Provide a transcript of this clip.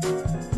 Bye.